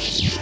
Yeah.